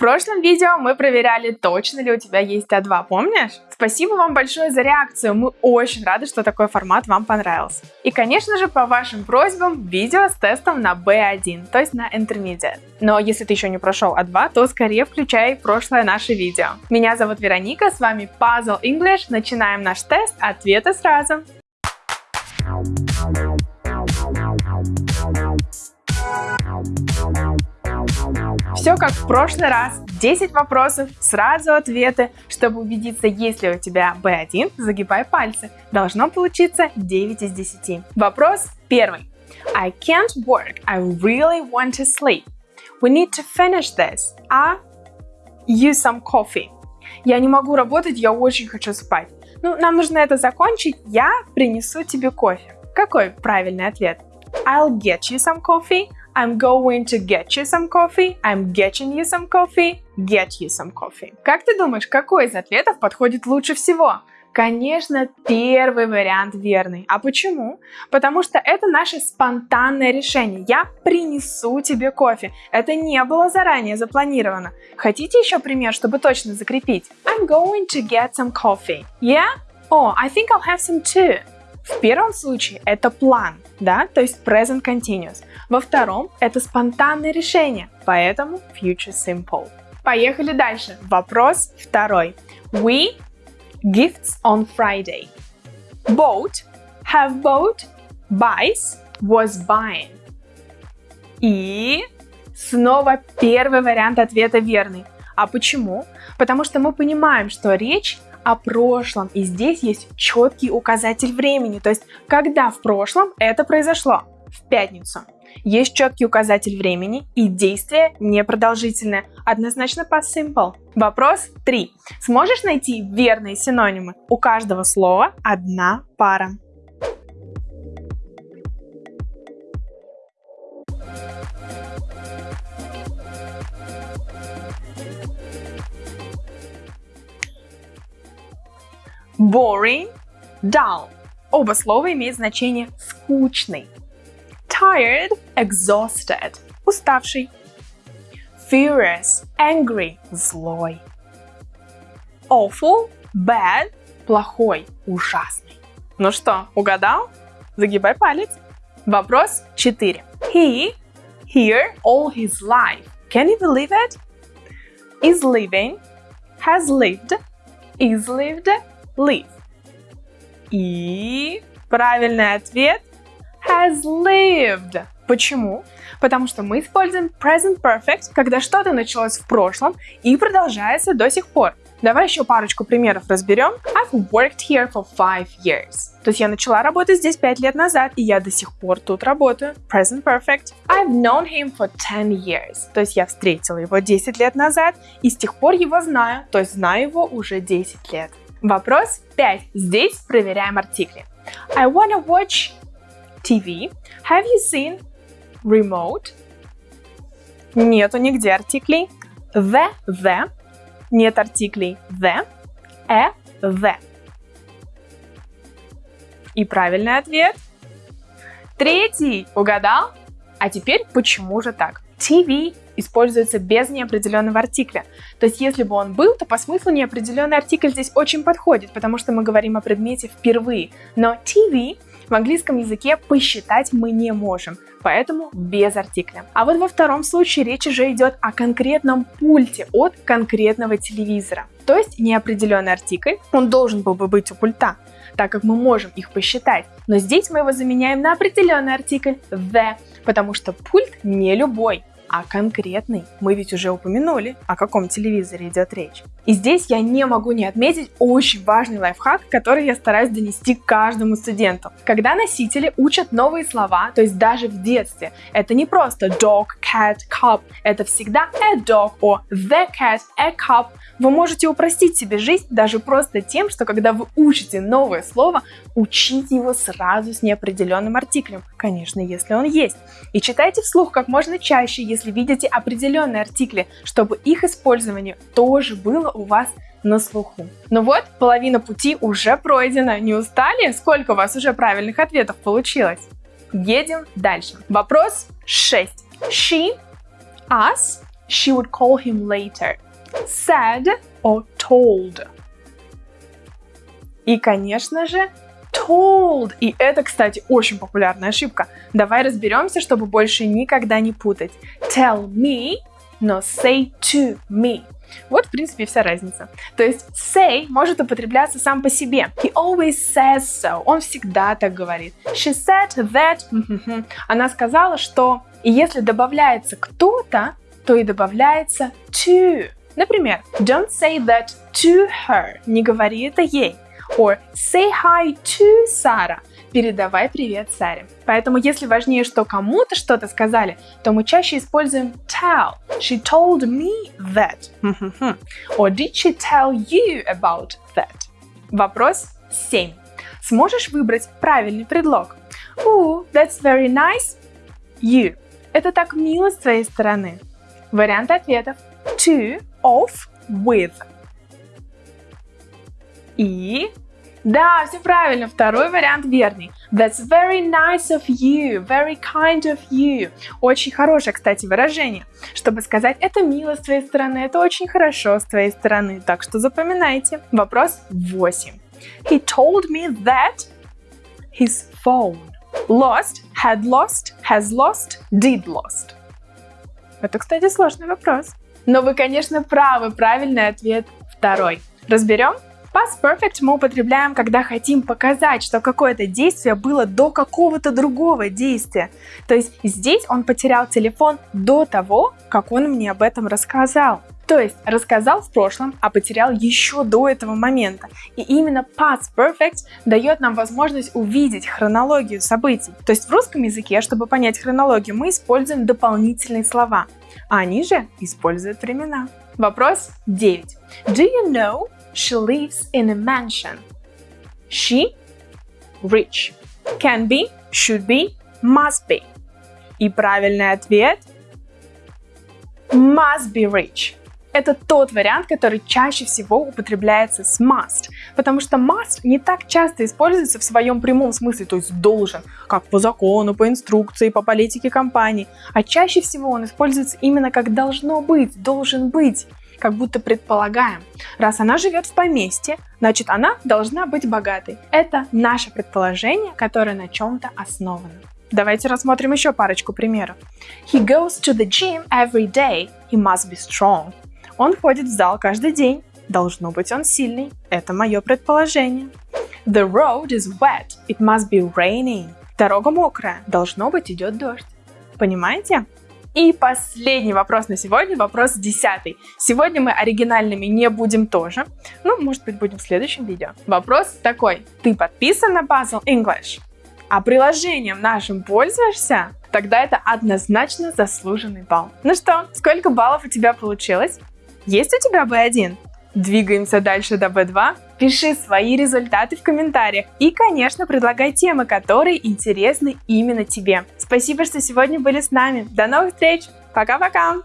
прошлом видео мы проверяли, точно ли у тебя есть А2, помнишь? Спасибо вам большое за реакцию, мы очень рады, что такой формат вам понравился. И, конечно же, по вашим просьбам, видео с тестом на B1, то есть на Intermediate. Но если ты еще не прошел А2, то скорее включай прошлое наше видео. Меня зовут Вероника, с вами Puzzle English, начинаем наш тест, ответы сразу. Все как в прошлый раз. 10 вопросов, сразу ответы. Чтобы убедиться, есть ли у тебя B1, загибай пальцы. Должно получиться 9 из 10. Вопрос первый. I can't work. I really want to sleep. We need to finish this. А use some coffee. Я не могу работать, я очень хочу спать. Ну, нам нужно это закончить. Я принесу тебе кофе. Какой правильный ответ? I'll get you some coffee. I'm going to get you some coffee. I'm getting you some coffee. Get you some coffee. Как ты думаешь, какой из ответов подходит лучше всего? Конечно, первый вариант верный. А почему? Потому что это наше спонтанное решение. Я принесу тебе кофе. Это не было заранее запланировано. Хотите еще пример, чтобы точно закрепить? I'm going to get some coffee. Yeah? Oh, I think I'll have some too. В первом случае это план, да, то есть present continuous. Во втором это спонтанное решение, поэтому future simple. Поехали дальше. Вопрос второй. We gifts on Friday. Bought, have bought, buys, was buying. И снова первый вариант ответа верный. А почему? Потому что мы понимаем, что речь о прошлом. И здесь есть четкий указатель времени, то есть когда в прошлом это произошло, в пятницу. Есть четкий указатель времени и действие непродолжительное, однозначно past simple. Вопрос 3. Сможешь найти верные синонимы? У каждого слова одна пара. Boring, dull. Оба слова имеют значение скучный. Tired, exhausted, уставший. Furious, angry, злой. Awful, bad, плохой, ужасный. Ну что, угадал? Загибай палец. Вопрос 4. He, here, all his life. Can you believe it? Is living, has lived, is lived, live. И правильный ответ has lived. Почему? Потому что мы используем present perfect, когда что-то началось в прошлом и продолжается до сих пор. Давай еще парочку примеров разберем. I've worked here for five years. То есть я начала работать здесь 5 лет назад, и я до сих пор тут работаю. Present perfect. I've known him for 10 years. То есть я встретила его 10 лет назад, и с тех пор его знаю, то есть знаю его уже 10 лет. Вопрос 5. Здесь проверяем артикли. I wanna watch TV. Have you seen remote? Нету нигде артиклей. The, the. Нет артиклей the, a, the. И правильный ответ. Третий. Угадал? А теперь почему же так? TV используется без неопределенного артикля. То есть, если бы он был, то по смыслу неопределенный артикль здесь очень подходит, потому что мы говорим о предмете впервые. Но TV в английском языке посчитать мы не можем, поэтому без артикля. А вот во втором случае речь уже идет о конкретном пульте от конкретного телевизора. То есть неопределенный артикль, он должен был бы быть у пульта, так как мы можем их посчитать. Но здесь мы его заменяем на определенный артикль the, потому что пульт не любой а конкретный. Мы ведь уже упомянули, о каком телевизоре идет речь. И здесь я не могу не отметить очень важный лайфхак, который я стараюсь донести каждому студенту. Когда носители учат новые слова, то есть даже в детстве, это не просто dog, cat, cup, это всегда a dog or the cat, a cup. Вы можете упростить себе жизнь даже просто тем, что когда вы учите новое слово, учите его сразу с неопределенным артиклем, конечно, если он есть. И читайте вслух как можно чаще, если если видите определенные артикли, чтобы их использование тоже было у вас на слуху. Ну вот, половина пути уже пройдена. Не устали? Сколько у вас уже правильных ответов получилось? Едем дальше. Вопрос 6. She, us, She would call him later. Said or told. И, конечно же, told. И это, кстати, очень популярная ошибка. Давай разберемся, чтобы больше никогда не путать. Tell me, но say to me. Вот, в принципе, вся разница. То есть say может употребляться сам по себе. He always says so. Он всегда так говорит. She said that. Она сказала, что... И если добавляется кто-то, то и добавляется to. Например, don't say that to her. Не говори это ей. Or say hi to Sarah. Передавай привет Саре. Поэтому если важнее, что кому-то что-то сказали, то мы чаще используем tell. She told me that. Or did she tell you about that? Вопрос 7. Сможешь выбрать правильный предлог? Ooh, that's very nice. You. Это так мило с твоей стороны. Варианты ответов. To, of, with. И да, все правильно. Второй вариант верный. That's very nice of you. Very kind of you. Очень хорошее, кстати, выражение. Чтобы сказать, это мило с твоей стороны, это очень хорошо с твоей стороны. Так что запоминайте. Вопрос 8. He told me that his phone lost, had lost, has lost, did lost. Это, кстати, сложный вопрос. Но вы, конечно, правы. Правильный ответ второй. Разберем? Past Perfect мы употребляем, когда хотим показать, что какое-то действие было до какого-то другого действия. То есть здесь он потерял телефон до того, как он мне об этом рассказал. То есть рассказал в прошлом, а потерял еще до этого момента. И именно Past Perfect дает нам возможность увидеть хронологию событий. То есть в русском языке, чтобы понять хронологию, мы используем дополнительные слова, а они же используют времена. Вопрос 9. Do you know She lives in a mansion. She rich. Can be, should be, must be. И правильный ответ must be rich. Это тот вариант, который чаще всего употребляется с must, потому что must не так часто используется в своем прямом смысле, то есть должен, как по закону, по инструкции, по политике компании, а чаще всего он используется именно как должно быть, должен быть как будто предполагаем. Раз она живет в поместье, значит она должна быть богатой. Это наше предположение, которое на чем-то основано. Давайте рассмотрим еще парочку примеров. He goes to the gym every day. He must be strong. Он ходит в зал каждый день. Должно быть он сильный. Это мое предположение. The road is wet. It must be raining. Дорога мокрая. Должно быть идет дождь. Понимаете? И последний вопрос на сегодня, вопрос десятый. Сегодня мы оригинальными не будем тоже. Ну, может быть, будем в следующем видео. Вопрос такой. Ты подписан на Puzzle English? А приложением нашим пользуешься? Тогда это однозначно заслуженный балл. Ну что, сколько баллов у тебя получилось? Есть у тебя B1? Двигаемся дальше до B2. Пиши свои результаты в комментариях и, конечно, предлагай темы, которые интересны именно тебе. Спасибо, что сегодня были с нами. До новых встреч. Пока-пока.